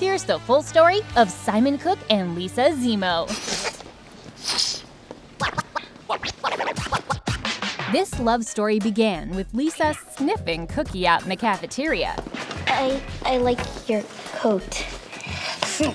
Here's the full story of Simon Cook and Lisa Zemo. This love story began with Lisa sniffing Cookie out in the cafeteria. I, I like your coat.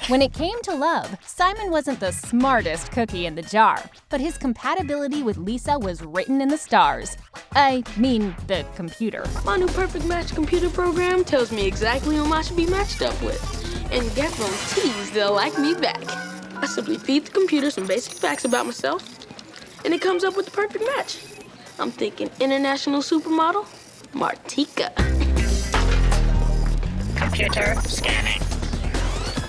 When it came to love, Simon wasn't the smartest cookie in the jar, but his compatibility with Lisa was written in the stars. I mean, the computer. My new Perfect Match computer program tells me exactly whom I should be matched up with, and guarantees they'll like me back. I simply feed the computer some basic facts about myself, and it comes up with the perfect match. I'm thinking international supermodel, Martika. Computer scanning.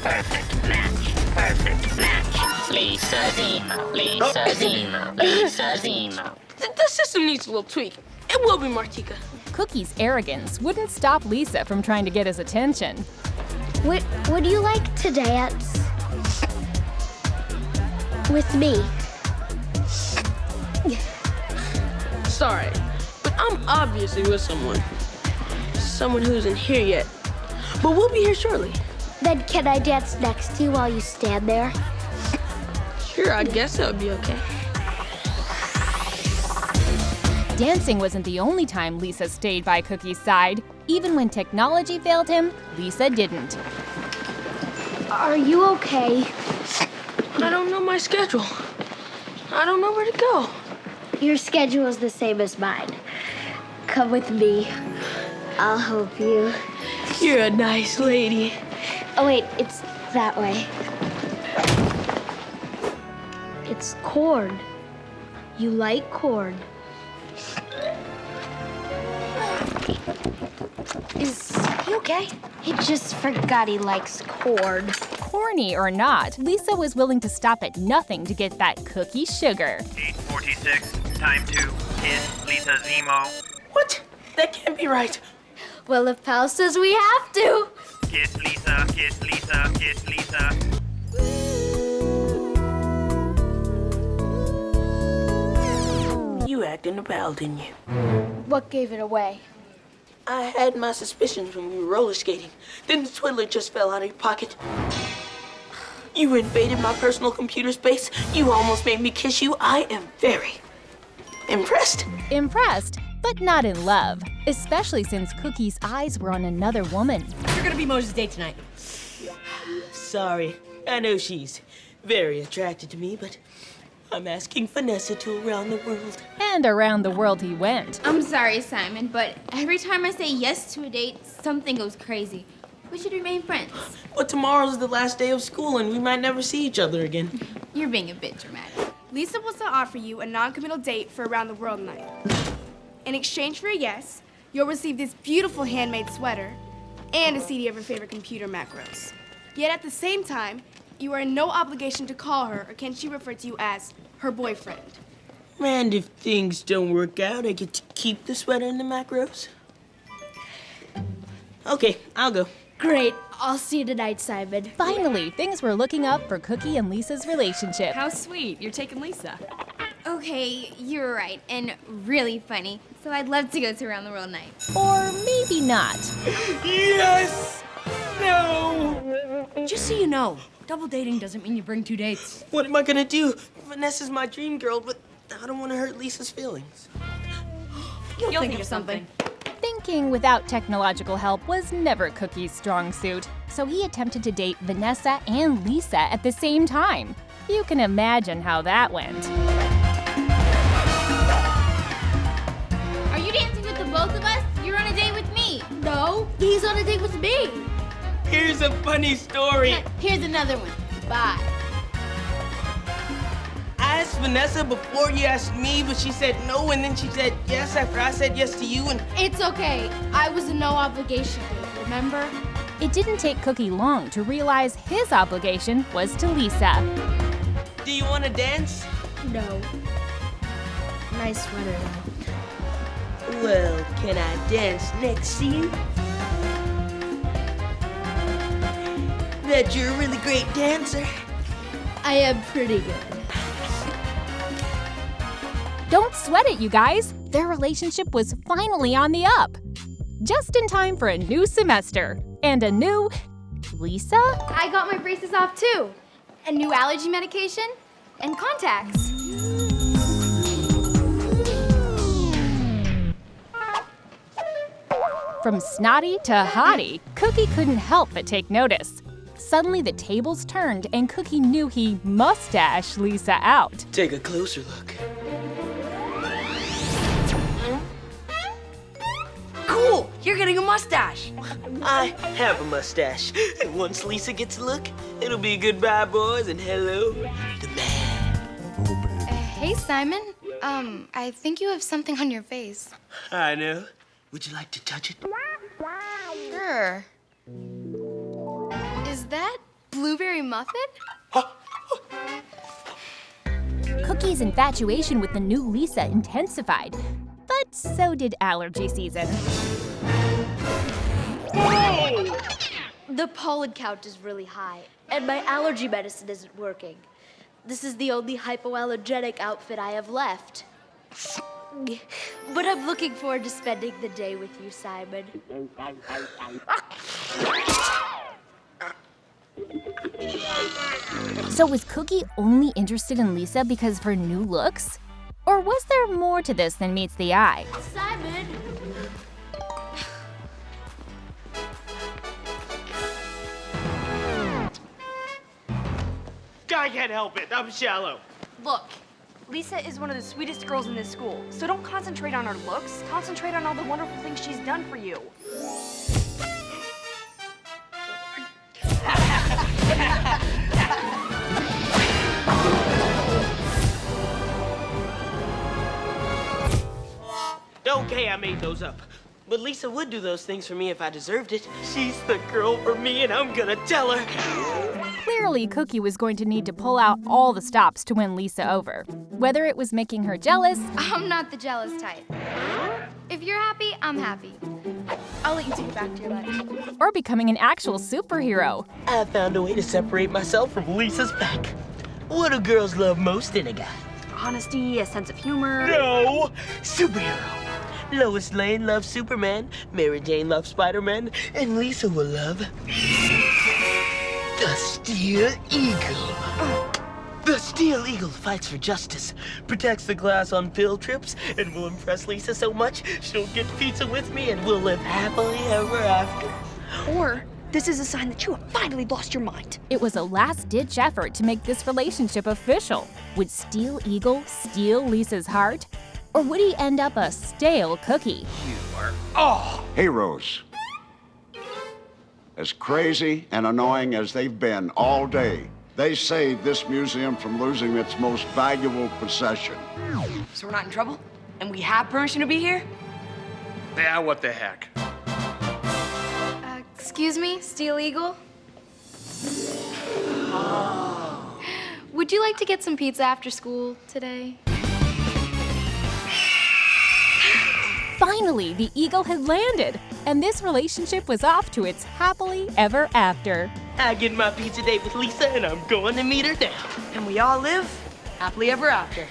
Perfect match. Perfect match. Lisa Zemo. Lisa oh. Zemo. Lisa Zemo. The, the system needs a little tweak. It will be Martika. Cookie's arrogance wouldn't stop Lisa from trying to get his attention. Would, would you like to dance? With me? Sorry, but I'm obviously with someone. Someone who isn't here yet. But we'll be here shortly. Then can I dance next to you while you stand there? Sure, I guess that would be okay. Dancing wasn't the only time Lisa stayed by Cookie's side. Even when technology failed him, Lisa didn't. Are you okay? I don't know my schedule. I don't know where to go. Your schedule is the same as mine. Come with me. I'll help you. You're a nice lady. Oh, wait, it's that way. It's corn. You like corn. Is he okay? He just forgot he likes corn. Corny or not, Lisa was willing to stop at nothing to get that cookie sugar. 846, time to kiss Lisa Zemo. What? That can't be right. Well, if Pal says we have to. Kiss Lisa, kiss Lisa, kiss Lisa. You acting a pal, didn't you? What gave it away? I had my suspicions when we were roller skating. Then the twiddler just fell out of your pocket. You invaded my personal computer space. You almost made me kiss you. I am very impressed. Impressed, but not in love, especially since Cookie's eyes were on another woman. You're gonna be Moze's date tonight. Sorry. I know she's very attracted to me, but I'm asking Vanessa to around the world. And around the world he went. I'm sorry, Simon, but every time I say yes to a date, something goes crazy. We should remain friends. But tomorrow's the last day of school and we might never see each other again. You're being a bit dramatic. Lisa wants to offer you a non-committal date for around the world night. In exchange for a yes, you'll receive this beautiful handmade sweater and a CD of her favorite computer macros. Yet at the same time, you are in no obligation to call her or can she refer to you as her boyfriend. And if things don't work out, I get to keep the sweater and the macros? Okay, I'll go. Great. I'll see you tonight, Simon. Finally, things were looking up for Cookie and Lisa's relationship. How sweet. You're taking Lisa. Okay, you're right, and really funny. So I'd love to go to Around the World Night. Or maybe not. Yes! No! Just so you know, double dating doesn't mean you bring two dates. What am I gonna do? Vanessa's my dream girl, but I don't want to hurt Lisa's feelings. You'll, think, of something. Thinking without technological help was never Cookie's strong suit, so he attempted to date Vanessa and Lisa at the same time. You can imagine how that went. Are you dancing with the both of us? You're on a date with me. No, he's on a date with me. Here's a funny story. Here's another one. Bye. I asked Vanessa before you asked me, but she said no, and then she said yes after I said yes to you, and It's okay. I was a no obligation date, remember? It didn't take Cookie long to realize his obligation was to Lisa. do you want to dance? No. Nice sweater, though. Well, can I dance next to you? Bet you're a really great dancer. I am pretty good. Don't sweat it, you guys. Their relationship was finally on the up. Just in time for a new semester and a new Lisa? I got my braces off too. And new allergy medication and contacts. From snotty to hottie, Cookie couldn't help but take notice. Suddenly, the tables turned, and Cookie knew he mustache Lisa out. Take a closer look. Cool! You're getting a mustache. I have a mustache. And once Lisa gets a look, it'll be goodbye, boys, and hello, the man. Hey, Simon. Um, I think you have something on your face. I know. Would you like to touch it? Sure. Is that blueberry muffin? Cookie's infatuation with the new Lisa intensified, but so did allergy season. The pollen count is really high, and my allergy medicine isn't working. This is the only hypoallergenic outfit I have left. But I'm looking forward to spending the day with you, Simon. So was Cookie only interested in Lisa because of her new looks? Or was there more to this than meets the eye? Simon! I can't help it. I'm shallow. Look, Lisa is one of the sweetest girls in this school, so don't concentrate on her looks. Concentrate on all the wonderful things she's done for you. Okay, I made those up. But Lisa would do those things for me if I deserved it. She's the girl for me, and I'm gonna tell her. Clearly, Cookie was going to need to pull out all the stops to win Lisa over. Whether it was making her jealous, I'm not the jealous type. If you're happy, I'm happy. I'll let you take it back to your lunch. or becoming an actual superhero. I found a way to separate myself from Lisa's pack. What do girls love most in a guy? Honesty, a sense of humor. No! Superhero. Lois Lane loves Superman, Mary Jane loves Spider-Man, and Lisa will love the Steel Eagle. The Steel Eagle fights for justice, protects the class on field trips, and will impress Lisa so much she'll get pizza with me and we'll live happily ever after. Or this is a sign that you have finally lost your mind. It was a last ditch effort to make this relationship official. Would Steel Eagle steal Lisa's heart? Or would he end up a stale cookie? Oh, heroes. As crazy and annoying as they've been all day, they saved this museum from losing its most valuable possession. So we're not in trouble? And we have permission to be here? Yeah, what the heck? Uh, excuse me, Steel Eagle? Would you like to get some pizza after school today? Finally, the eagle had landed, and this relationship was off to its happily ever after. I get my pizza date with Lisa and I'm going to meet her now. And we all live happily ever after.